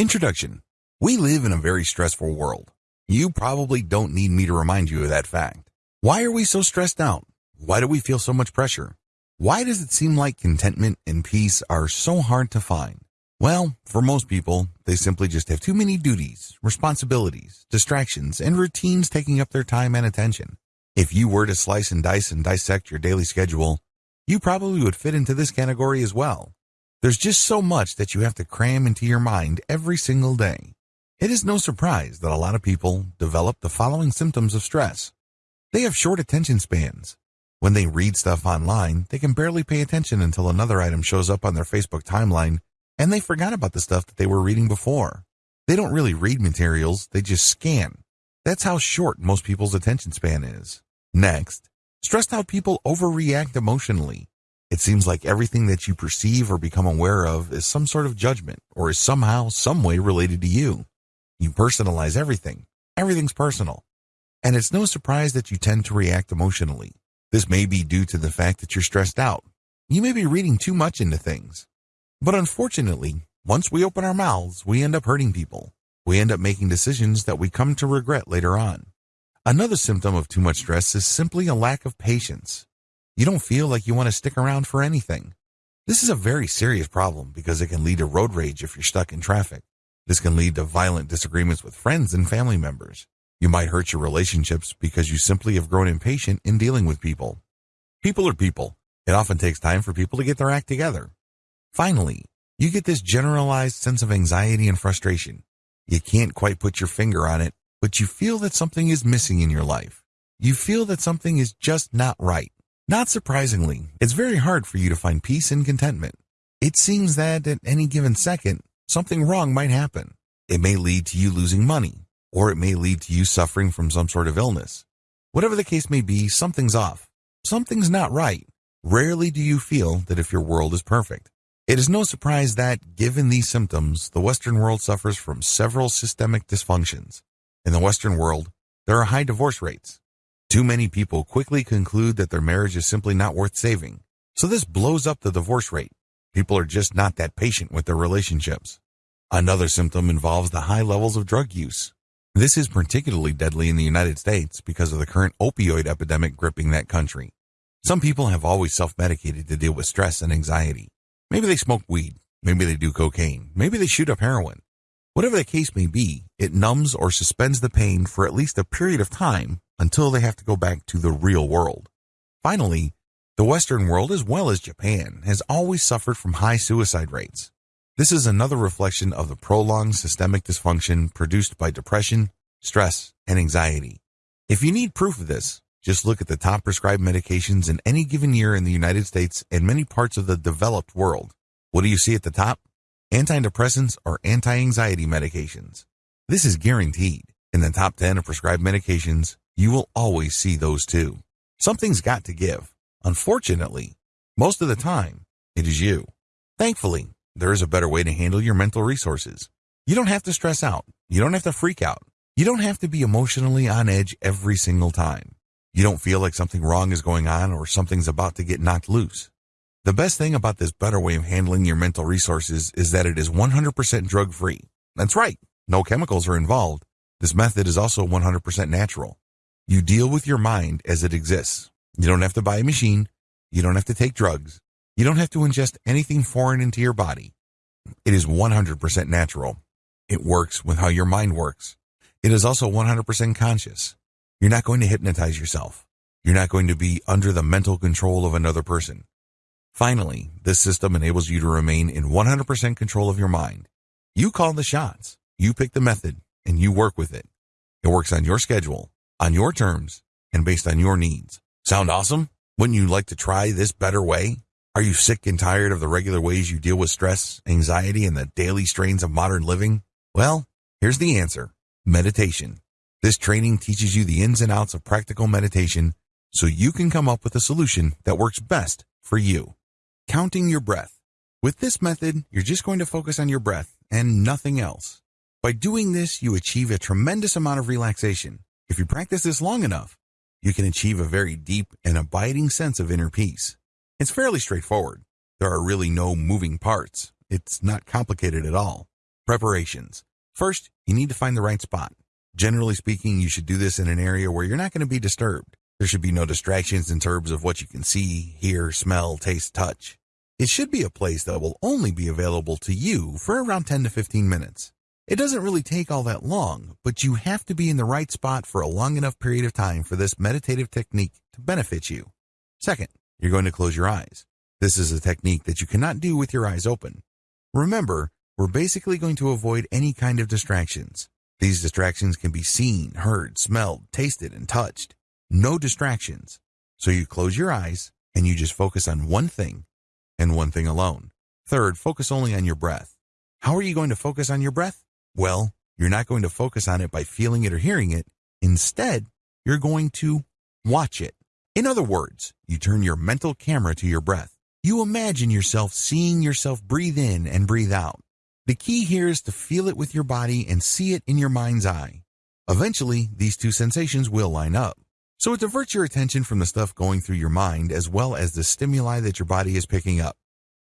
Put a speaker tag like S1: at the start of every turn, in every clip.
S1: Introduction. We live in a very stressful world. You probably don't need me to remind you of that fact. Why are we so stressed out? Why do we feel so much pressure? Why does it seem like contentment and peace are so hard to find? Well, for most people, they simply just have too many duties, responsibilities, distractions, and routines taking up their time and attention. If you were to slice and dice and dissect your daily schedule, you probably would fit into this category as well. There's just so much that you have to cram into your mind every single day. It is no surprise that a lot of people develop the following symptoms of stress. They have short attention spans. When they read stuff online, they can barely pay attention until another item shows up on their Facebook timeline and they forgot about the stuff that they were reading before. They don't really read materials, they just scan. That's how short most people's attention span is. Next, stressed out people overreact emotionally. It seems like everything that you perceive or become aware of is some sort of judgment or is somehow, some way related to you. You personalize everything. Everything's personal. And it's no surprise that you tend to react emotionally. This may be due to the fact that you're stressed out. You may be reading too much into things. But unfortunately, once we open our mouths, we end up hurting people. We end up making decisions that we come to regret later on. Another symptom of too much stress is simply a lack of patience. You don't feel like you want to stick around for anything. This is a very serious problem because it can lead to road rage if you're stuck in traffic. This can lead to violent disagreements with friends and family members. You might hurt your relationships because you simply have grown impatient in dealing with people. People are people. It often takes time for people to get their act together. Finally, you get this generalized sense of anxiety and frustration. You can't quite put your finger on it, but you feel that something is missing in your life. You feel that something is just not right. Not surprisingly, it's very hard for you to find peace and contentment. It seems that at any given second, something wrong might happen. It may lead to you losing money, or it may lead to you suffering from some sort of illness. Whatever the case may be, something's off. Something's not right. Rarely do you feel that if your world is perfect. It is no surprise that, given these symptoms, the Western world suffers from several systemic dysfunctions. In the Western world, there are high divorce rates. Too many people quickly conclude that their marriage is simply not worth saving. So this blows up the divorce rate. People are just not that patient with their relationships. Another symptom involves the high levels of drug use. This is particularly deadly in the United States because of the current opioid epidemic gripping that country. Some people have always self-medicated to deal with stress and anxiety. Maybe they smoke weed. Maybe they do cocaine. Maybe they shoot up heroin. Whatever the case may be, it numbs or suspends the pain for at least a period of time until they have to go back to the real world. Finally, the Western world, as well as Japan, has always suffered from high suicide rates. This is another reflection of the prolonged systemic dysfunction produced by depression, stress, and anxiety. If you need proof of this, just look at the top prescribed medications in any given year in the United States and many parts of the developed world. What do you see at the top? Antidepressants or anti-anxiety medications. This is guaranteed. In the top 10 of prescribed medications, you will always see those two. Something's got to give. Unfortunately, most of the time, it is you. Thankfully, there is a better way to handle your mental resources. You don't have to stress out. You don't have to freak out. You don't have to be emotionally on edge every single time. You don't feel like something wrong is going on or something's about to get knocked loose. The best thing about this better way of handling your mental resources is that it is 100% drug free. That's right. No chemicals are involved. This method is also 100% natural. You deal with your mind as it exists. You don't have to buy a machine. You don't have to take drugs. You don't have to ingest anything foreign into your body. It is 100% natural. It works with how your mind works. It is also 100% conscious. You're not going to hypnotize yourself. You're not going to be under the mental control of another person. Finally, this system enables you to remain in 100% control of your mind. You call the shots. You pick the method and you work with it. It works on your schedule, on your terms, and based on your needs. Sound awesome? Wouldn't you like to try this better way? Are you sick and tired of the regular ways you deal with stress, anxiety, and the daily strains of modern living? Well, here's the answer. Meditation. This training teaches you the ins and outs of practical meditation so you can come up with a solution that works best for you. Counting your breath. With this method, you're just going to focus on your breath and nothing else. By doing this, you achieve a tremendous amount of relaxation. If you practice this long enough, you can achieve a very deep and abiding sense of inner peace. It's fairly straightforward. There are really no moving parts. It's not complicated at all. Preparations. First, you need to find the right spot. Generally speaking, you should do this in an area where you're not going to be disturbed. There should be no distractions in terms of what you can see, hear, smell, taste, touch. It should be a place that will only be available to you for around 10 to 15 minutes. It doesn't really take all that long, but you have to be in the right spot for a long enough period of time for this meditative technique to benefit you. Second, you're going to close your eyes. This is a technique that you cannot do with your eyes open. Remember, we're basically going to avoid any kind of distractions. These distractions can be seen, heard, smelled, tasted, and touched. No distractions. So you close your eyes and you just focus on one thing and one thing alone. Third, focus only on your breath. How are you going to focus on your breath? Well, you're not going to focus on it by feeling it or hearing it. Instead, you're going to watch it. In other words, you turn your mental camera to your breath. You imagine yourself seeing yourself breathe in and breathe out. The key here is to feel it with your body and see it in your mind's eye. Eventually, these two sensations will line up. So it diverts your attention from the stuff going through your mind as well as the stimuli that your body is picking up.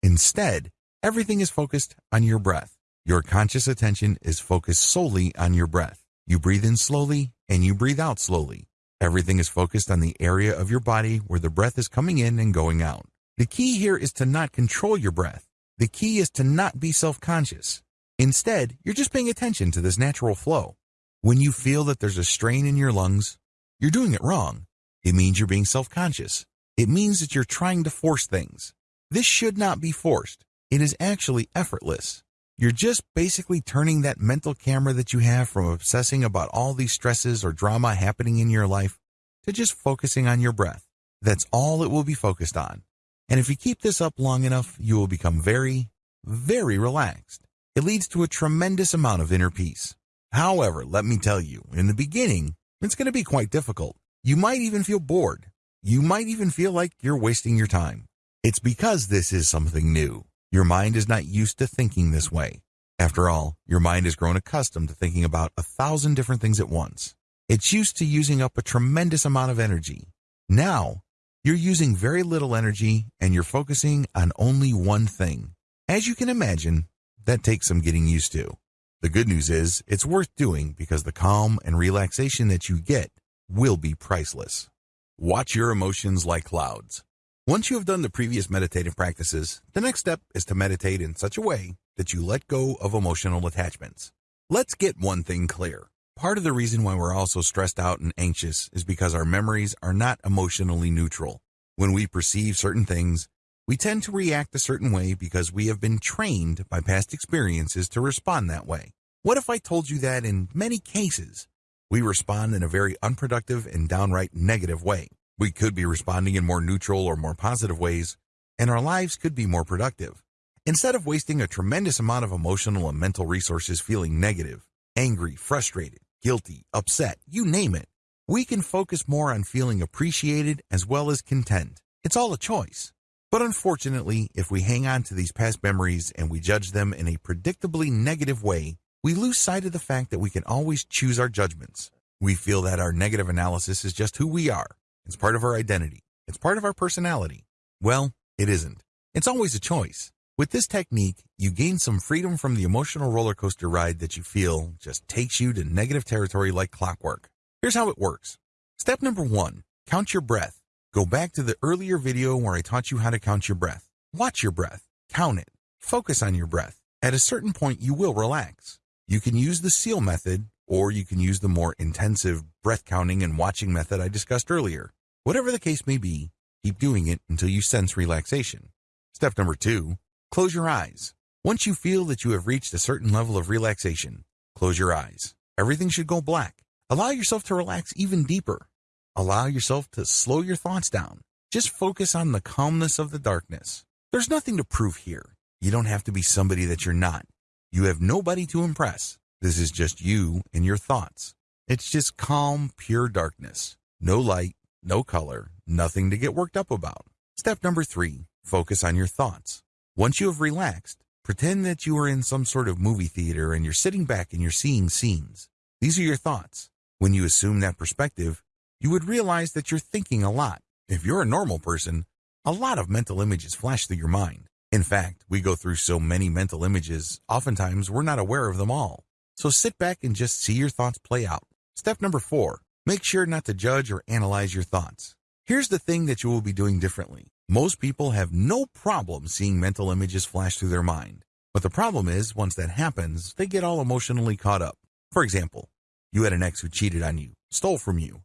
S1: Instead, everything is focused on your breath. Your conscious attention is focused solely on your breath. You breathe in slowly and you breathe out slowly. Everything is focused on the area of your body where the breath is coming in and going out. The key here is to not control your breath. The key is to not be self-conscious. Instead, you're just paying attention to this natural flow. When you feel that there's a strain in your lungs, you're doing it wrong. It means you're being self-conscious. It means that you're trying to force things. This should not be forced. It is actually effortless. You're just basically turning that mental camera that you have from obsessing about all these stresses or drama happening in your life to just focusing on your breath. That's all it will be focused on. And if you keep this up long enough, you will become very, very relaxed. It leads to a tremendous amount of inner peace. However, let me tell you, in the beginning, it's going to be quite difficult. You might even feel bored. You might even feel like you're wasting your time. It's because this is something new. Your mind is not used to thinking this way. After all, your mind has grown accustomed to thinking about a thousand different things at once. It's used to using up a tremendous amount of energy. Now, you're using very little energy and you're focusing on only one thing. As you can imagine, that takes some getting used to. The good news is it's worth doing because the calm and relaxation that you get will be priceless. Watch your emotions like clouds. Once you have done the previous meditative practices, the next step is to meditate in such a way that you let go of emotional attachments. Let's get one thing clear. Part of the reason why we're all so stressed out and anxious is because our memories are not emotionally neutral. When we perceive certain things, we tend to react a certain way because we have been trained by past experiences to respond that way. What if I told you that in many cases, we respond in a very unproductive and downright negative way? We could be responding in more neutral or more positive ways, and our lives could be more productive. Instead of wasting a tremendous amount of emotional and mental resources feeling negative, angry, frustrated, guilty, upset, you name it. We can focus more on feeling appreciated as well as content. It's all a choice. But unfortunately, if we hang on to these past memories and we judge them in a predictably negative way, we lose sight of the fact that we can always choose our judgments. We feel that our negative analysis is just who we are. It's part of our identity. It's part of our personality. Well, it isn't. It's always a choice. With this technique, you gain some freedom from the emotional roller coaster ride that you feel just takes you to negative territory like clockwork. Here's how it works. Step number one, count your breath. Go back to the earlier video where I taught you how to count your breath. Watch your breath. Count it. Focus on your breath. At a certain point, you will relax. You can use the SEAL method, or you can use the more intensive breath counting and watching method I discussed earlier. Whatever the case may be, keep doing it until you sense relaxation. Step number two, Close your eyes. Once you feel that you have reached a certain level of relaxation, close your eyes. Everything should go black. Allow yourself to relax even deeper. Allow yourself to slow your thoughts down. Just focus on the calmness of the darkness. There's nothing to prove here. You don't have to be somebody that you're not. You have nobody to impress. This is just you and your thoughts. It's just calm, pure darkness. No light, no color, nothing to get worked up about. Step number three, focus on your thoughts. Once you have relaxed, pretend that you are in some sort of movie theater and you're sitting back and you're seeing scenes. These are your thoughts. When you assume that perspective, you would realize that you're thinking a lot. If you're a normal person, a lot of mental images flash through your mind. In fact, we go through so many mental images, oftentimes we're not aware of them all. So sit back and just see your thoughts play out. Step number four, make sure not to judge or analyze your thoughts. Here's the thing that you will be doing differently. Most people have no problem seeing mental images flash through their mind. But the problem is, once that happens, they get all emotionally caught up. For example, you had an ex who cheated on you, stole from you,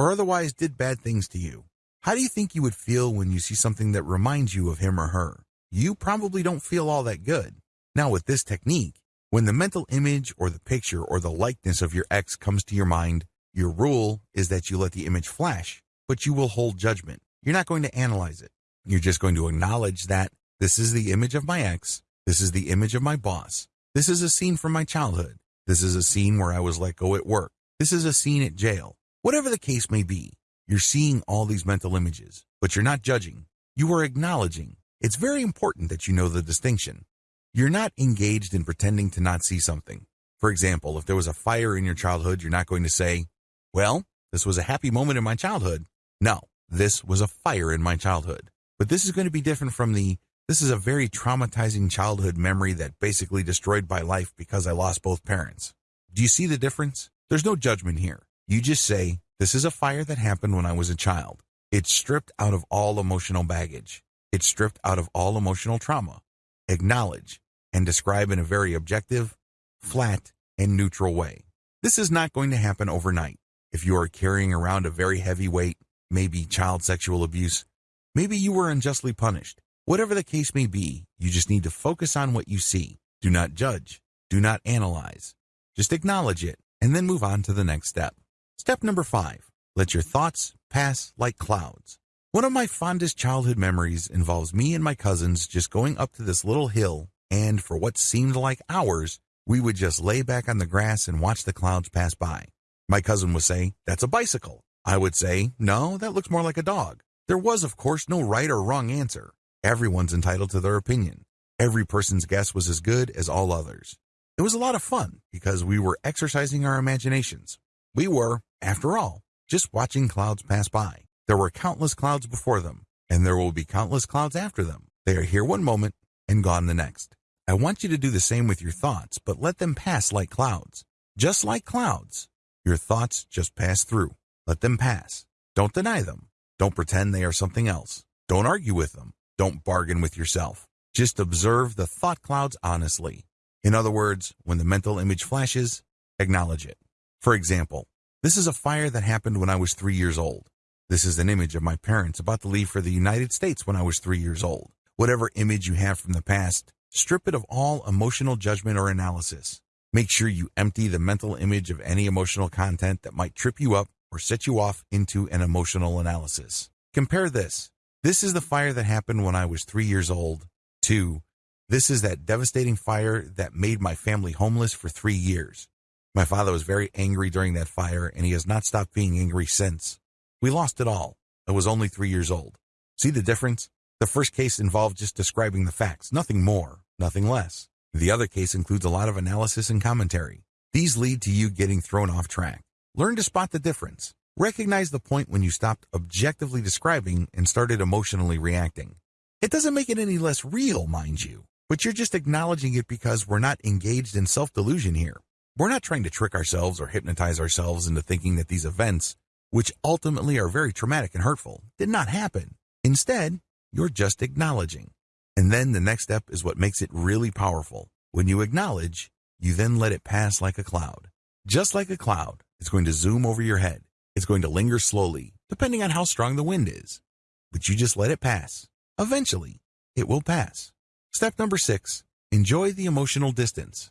S1: or otherwise did bad things to you. How do you think you would feel when you see something that reminds you of him or her? You probably don't feel all that good. Now with this technique, when the mental image or the picture or the likeness of your ex comes to your mind, your rule is that you let the image flash, but you will hold judgment. You're not going to analyze it. You're just going to acknowledge that this is the image of my ex. This is the image of my boss. This is a scene from my childhood. This is a scene where I was let go at work. This is a scene at jail. Whatever the case may be, you're seeing all these mental images, but you're not judging. You are acknowledging. It's very important that you know the distinction. You're not engaged in pretending to not see something. For example, if there was a fire in your childhood, you're not going to say, well, this was a happy moment in my childhood. No, this was a fire in my childhood. But this is going to be different from the, this is a very traumatizing childhood memory that basically destroyed my life because I lost both parents. Do you see the difference? There's no judgment here. You just say, this is a fire that happened when I was a child. It's stripped out of all emotional baggage. It's stripped out of all emotional trauma. Acknowledge and describe in a very objective, flat, and neutral way. This is not going to happen overnight. If you are carrying around a very heavy weight, maybe child sexual abuse, maybe you were unjustly punished. Whatever the case may be, you just need to focus on what you see. Do not judge. Do not analyze. Just acknowledge it and then move on to the next step. Step number five, let your thoughts pass like clouds. One of my fondest childhood memories involves me and my cousins just going up to this little hill, and for what seemed like hours, we would just lay back on the grass and watch the clouds pass by. My cousin would say, That's a bicycle. I would say, No, that looks more like a dog. There was, of course, no right or wrong answer. Everyone's entitled to their opinion. Every person's guess was as good as all others. It was a lot of fun because we were exercising our imaginations. We were, after all, just watching clouds pass by. There were countless clouds before them, and there will be countless clouds after them. They are here one moment and gone the next. I want you to do the same with your thoughts, but let them pass like clouds. Just like clouds, your thoughts just pass through. Let them pass. Don't deny them. Don't pretend they are something else. Don't argue with them. Don't bargain with yourself. Just observe the thought clouds honestly. In other words, when the mental image flashes, acknowledge it. For example, this is a fire that happened when I was three years old. This is an image of my parents about to leave for the United States when I was three years old. Whatever image you have from the past, strip it of all emotional judgment or analysis. Make sure you empty the mental image of any emotional content that might trip you up or set you off into an emotional analysis. Compare this. This is the fire that happened when I was three years old. To, this is that devastating fire that made my family homeless for three years. My father was very angry during that fire, and he has not stopped being angry since. We lost it all. I was only three years old. See the difference? The first case involved just describing the facts, nothing more, nothing less. The other case includes a lot of analysis and commentary. These lead to you getting thrown off track. Learn to spot the difference. Recognize the point when you stopped objectively describing and started emotionally reacting. It doesn't make it any less real, mind you, but you're just acknowledging it because we're not engaged in self-delusion here. We're not trying to trick ourselves or hypnotize ourselves into thinking that these events, which ultimately are very traumatic and hurtful, did not happen. Instead, you're just acknowledging. And then the next step is what makes it really powerful. When you acknowledge, you then let it pass like a cloud. Just like a cloud, it's going to zoom over your head. It's going to linger slowly, depending on how strong the wind is. But you just let it pass. Eventually, it will pass. Step number six, enjoy the emotional distance.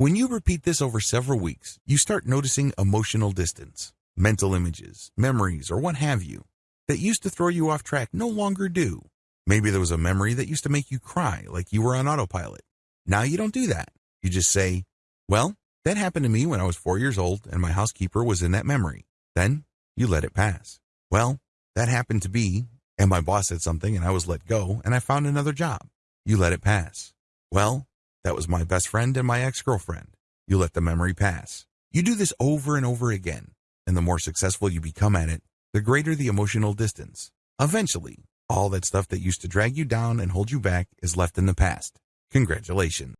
S1: When you repeat this over several weeks, you start noticing emotional distance. Mental images, memories, or what have you that used to throw you off track no longer do. Maybe there was a memory that used to make you cry like you were on autopilot. Now you don't do that. You just say, well, that happened to me when I was four years old and my housekeeper was in that memory. Then you let it pass. Well, that happened to be, and my boss said something and I was let go and I found another job. You let it pass. Well, that was my best friend and my ex-girlfriend. You let the memory pass. You do this over and over again, and the more successful you become at it, the greater the emotional distance. Eventually, All that stuff that used to drag you down and hold you back is left in the past. Congratulations.